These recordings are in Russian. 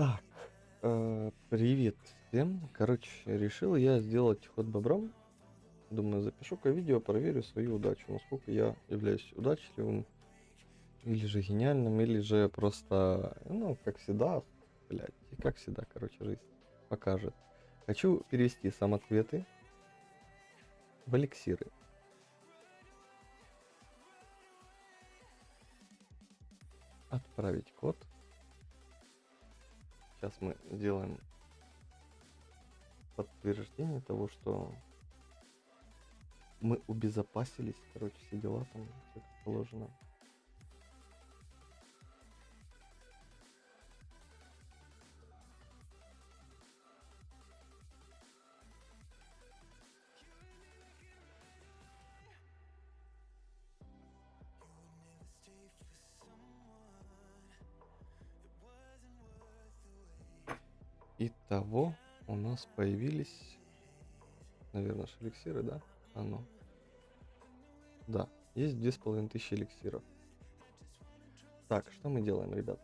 Так, э, привет всем. Короче, решил я сделать ход бобром. Думаю, запишу-ка видео, проверю свою удачу, насколько я являюсь удачливым, или же гениальным, или же просто, ну, как всегда, блядь, и как всегда, короче, жизнь покажет. Хочу перевести самоцветы в эликсиры. Отправить код. Сейчас мы делаем подтверждение того, что мы убезопасились, короче, все дела там, все как положено. Итого у нас появились, наверное, эликсиры, да? А ну. Да, есть две с половиной тысячи эликсиров. Так, что мы делаем, ребят?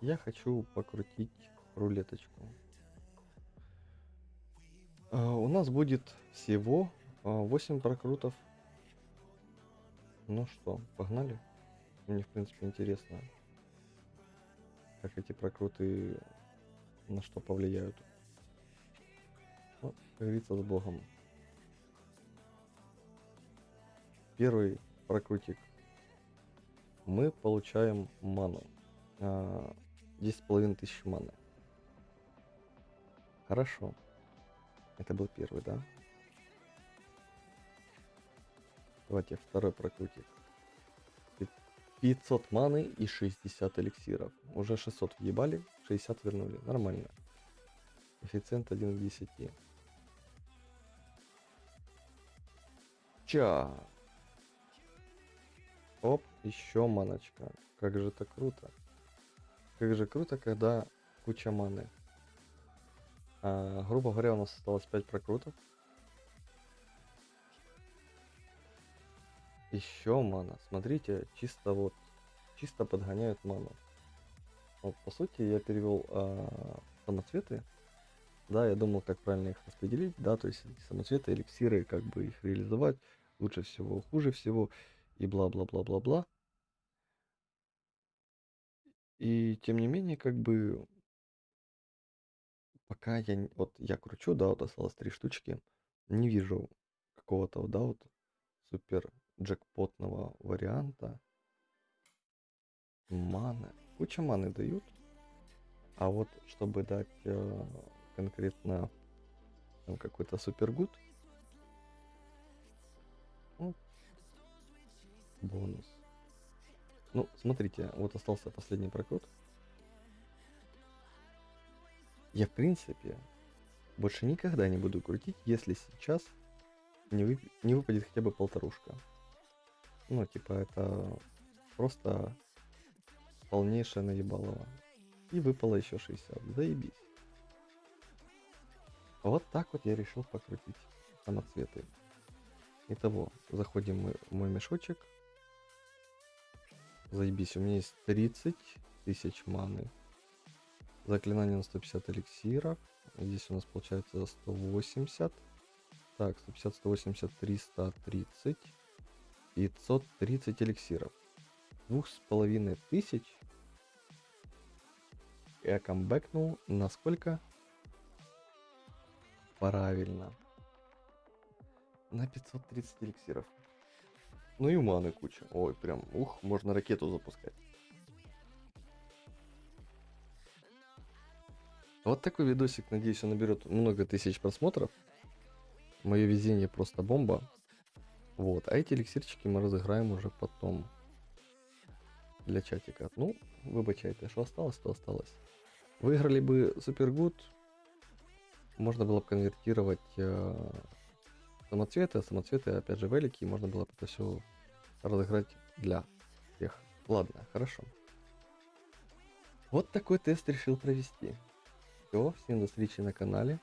Я хочу покрутить рулеточку. А, у нас будет всего а, 8 прокрутов. Ну что, погнали? Мне, в принципе, интересно, как эти прокруты на что повлияют. Вот, как говорится, с Богом. Первый прокрутик. Мы получаем ману. А, 10,5 тысяч маны. Хорошо. Это был первый, да? Давайте второй прокрутик. 500 маны и 60 эликсиров. Уже 600 въебали, 60 вернули. Нормально. Коэффициент 1 к 10. Ча. Оп, еще маночка. Как же это круто. Как же круто, когда куча маны. А, грубо говоря, у нас осталось 5 прокрутов. Еще мана. Смотрите, чисто вот, чисто подгоняют ману. Вот, по сути, я перевел а, самоцветы. Да, я думал, как правильно их распределить. Да, то есть самоцветы, эликсиры, как бы их реализовать. Лучше всего, хуже всего. И бла-бла-бла-бла-бла. И тем не менее, как бы, пока я, вот я кручу, да, вот осталось три штучки, не вижу какого-то, да, вот супер джекпотного варианта. Маны. Куча маны дают. А вот чтобы дать э, конкретно какой-то супергуд, ну, бонус. Ну, смотрите, вот остался последний прокрут. Я, в принципе, больше никогда не буду крутить, если сейчас не, вып... не выпадет хотя бы полторушка. Ну, типа, это просто полнейшее наебалово. И выпало еще 60. Заебись. Вот так вот я решил покрутить самоцветы. Итого, заходим мы в мой мешочек. Заебись, у меня есть 30 тысяч маны. Заклинание на 150 эликсиров. Здесь у нас получается 180. Так, 150, 180, 330. 530 эликсиров. Двух с половиной тысяч я камбэкнул на сколько? Правильно. На 530 эликсиров. Ну и маны куча. Ой, прям, ух, можно ракету запускать. Вот такой видосик, надеюсь, он наберет много тысяч просмотров. Мое везение просто бомба. Вот, а эти эликсирчики мы разыграем уже потом. Для чатика. Ну, выбачайте, что осталось, то осталось. Выиграли бы Супергуд, можно было бы конвертировать э, самоцветы, а самоцветы, опять же, велики, можно было бы это все разыграть для всех. Ладно, хорошо. Вот такой тест решил провести. Все, всем до встречи на канале.